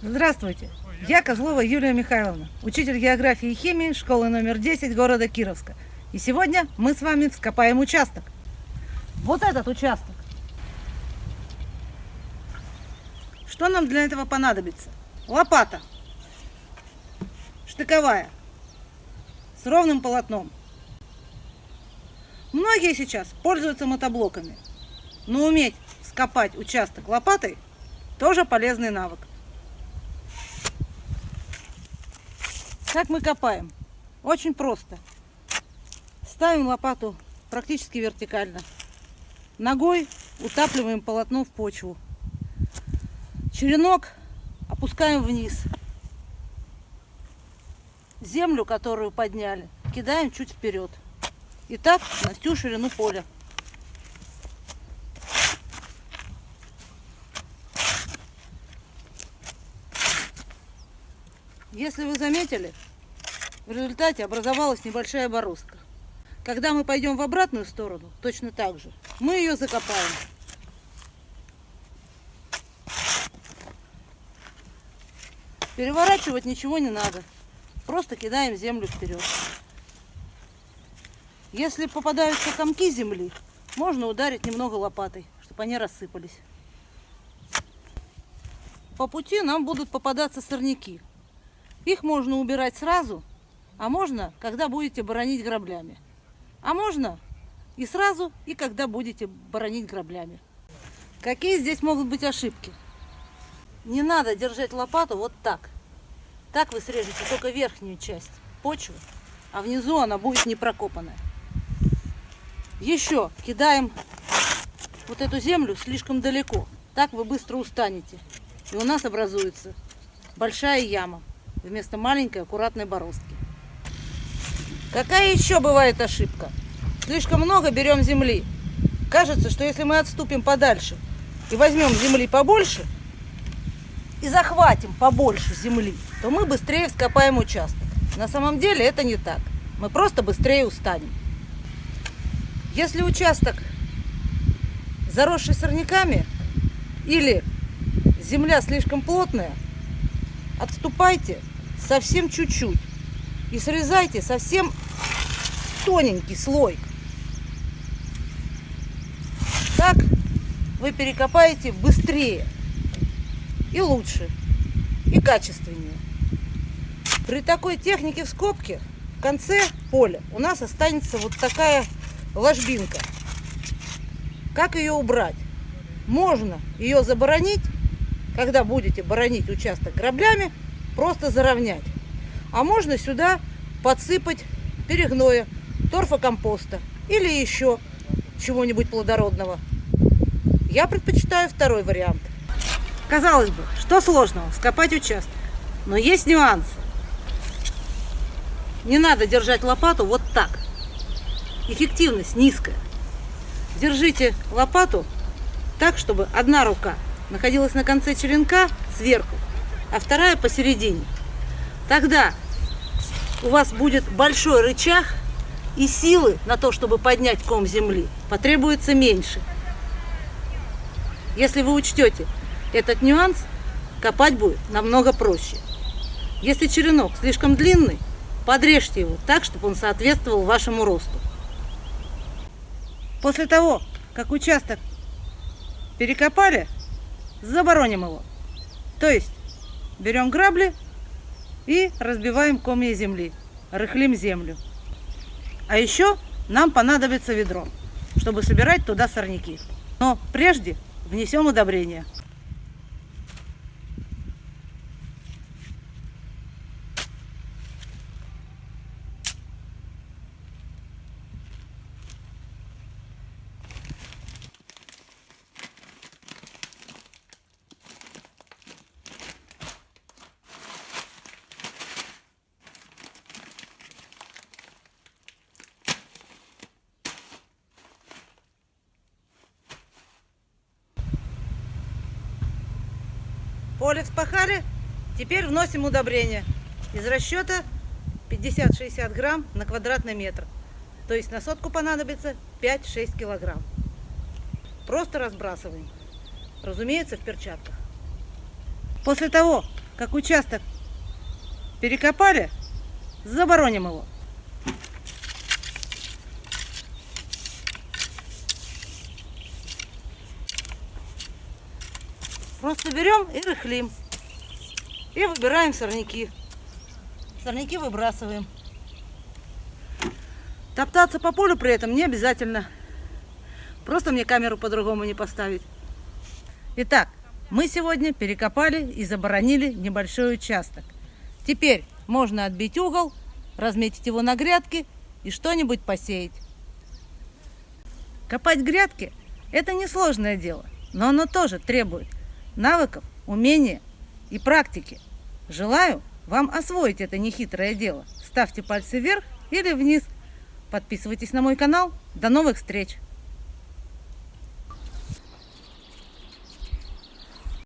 Здравствуйте! Я Козлова Юлия Михайловна, учитель географии и химии школы номер 10 города Кировска. И сегодня мы с вами вскопаем участок. Вот этот участок. Что нам для этого понадобится? Лопата. Штыковая. С ровным полотном. Многие сейчас пользуются мотоблоками. Но уметь скопать участок лопатой тоже полезный навык. Как мы копаем? Очень просто. Ставим лопату практически вертикально. Ногой утапливаем полотно в почву. Черенок опускаем вниз. Землю, которую подняли, кидаем чуть вперед. И так на всю ширину поля. Если вы заметили, в результате образовалась небольшая бороздка. Когда мы пойдем в обратную сторону, точно так же, мы ее закопаем. Переворачивать ничего не надо. Просто кидаем землю вперед. Если попадаются комки земли, можно ударить немного лопатой, чтобы они рассыпались. По пути нам будут попадаться сорняки. Их можно убирать сразу, а можно, когда будете боронить граблями. А можно и сразу, и когда будете боронить граблями. Какие здесь могут быть ошибки? Не надо держать лопату вот так. Так вы срежете только верхнюю часть почвы, а внизу она будет не прокопанная. Еще кидаем вот эту землю слишком далеко. Так вы быстро устанете. И у нас образуется большая яма вместо маленькой аккуратной бороздки. Какая еще бывает ошибка? Слишком много берем земли. Кажется, что если мы отступим подальше и возьмем земли побольше, и захватим побольше земли, то мы быстрее вскопаем участок. На самом деле это не так. Мы просто быстрее устанем. Если участок заросший сорняками или земля слишком плотная, отступайте совсем чуть-чуть и срезайте совсем тоненький слой. Так вы перекопаете быстрее и лучше, и качественнее. При такой технике в в конце поля у нас останется вот такая ложбинка. Как ее убрать? Можно ее заборонить, когда будете боронить участок граблями, просто заровнять. А можно сюда подсыпать перегноя, торфокомпоста или еще чего-нибудь плодородного. Я предпочитаю второй вариант. Казалось бы, что сложного скопать участок, но есть нюансы. Не надо держать лопату вот так. Эффективность низкая. Держите лопату так, чтобы одна рука находилась на конце черенка сверху, а вторая посередине. Тогда у вас будет большой рычаг, и силы на то, чтобы поднять ком земли, потребуется меньше. Если вы учтете этот нюанс, копать будет намного проще. Если черенок слишком длинный, подрежьте его так, чтобы он соответствовал вашему росту. После того, как участок перекопали, забороним его. То есть берем грабли и разбиваем комья земли, рыхлим землю. А еще нам понадобится ведро, чтобы собирать туда сорняки. Но прежде внесем удобрение. Поле вспахали, теперь вносим удобрение. Из расчета 50-60 грамм на квадратный метр. То есть на сотку понадобится 5-6 килограмм. Просто разбрасываем. Разумеется, в перчатках. После того, как участок перекопали, забороним его. Просто берем и рыхлим. И выбираем сорняки. Сорняки выбрасываем. Топтаться по полю при этом не обязательно. Просто мне камеру по-другому не поставить. Итак, мы сегодня перекопали и заборонили небольшой участок. Теперь можно отбить угол, разметить его на грядки и что-нибудь посеять. Копать грядки – это несложное дело, но оно тоже требует навыков, умения и практики. Желаю вам освоить это нехитрое дело. Ставьте пальцы вверх или вниз. Подписывайтесь на мой канал. До новых встреч!